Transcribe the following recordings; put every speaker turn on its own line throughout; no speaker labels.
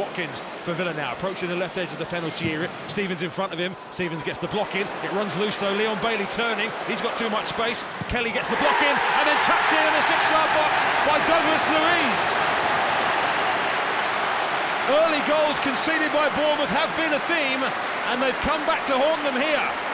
Watkins for Villa now, approaching the left edge of the penalty area. Stephens in front of him. Stephens gets the block in. It runs loose though. Leon Bailey turning. He's got too much space. Kelly gets the block in and then tapped in in the six-yard box by Douglas Luiz. Early goals conceded by Bournemouth have been a theme, and they've come back to haunt them here.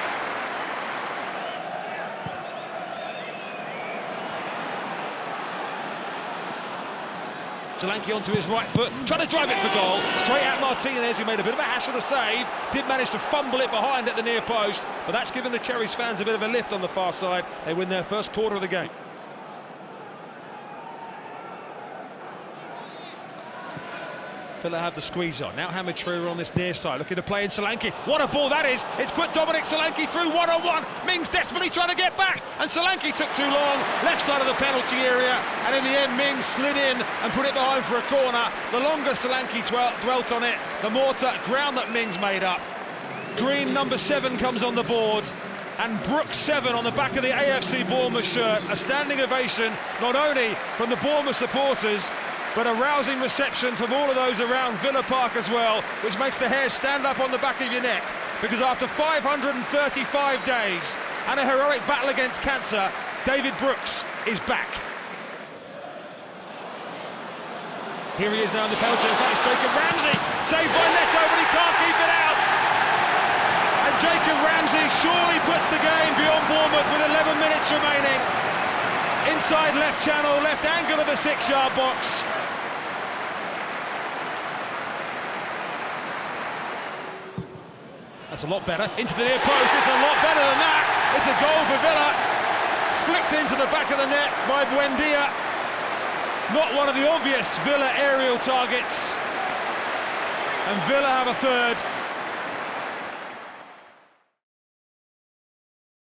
Solanke onto his right foot, trying to drive it for goal. Straight at Martinez, who made a bit of a hash of the save. Did manage to fumble it behind at the near post, but that's given the Cherries fans a bit of a lift on the far side. They win their first quarter of the game. Villa have the squeeze on. Now Hamed Traorè on this near side, looking to play in Solanke. What a ball that is! It's put Dominic Solanke through one on one. Mings desperately trying to get back, and Solanke took too long, left side of the penalty area, and in the end, Mings slid in and put it behind for a corner. The longer Solanke dwelt on it, the more ground that Mings made up. Green number seven comes on the board and Brooks 7 on the back of the AFC Bournemouth shirt. A standing ovation, not only from the Bournemouth supporters, but a rousing reception from all of those around Villa Park as well, which makes the hair stand up on the back of your neck. Because after 535 days and a heroic battle against cancer, David Brooks is back. Here he is now in the penalty, in Jacob Ramsey, saved by Neto, but he can't keep it out. And Jacob Ramsey surely puts the game beyond Bournemouth with 11 minutes remaining. Inside left channel, left angle of the six-yard box. That's a lot better. Into the near post. It's a lot better than that. It's a goal for Villa. Flicked into the back of the net by Buendia. Not one of the obvious Villa aerial targets. And Villa have a third.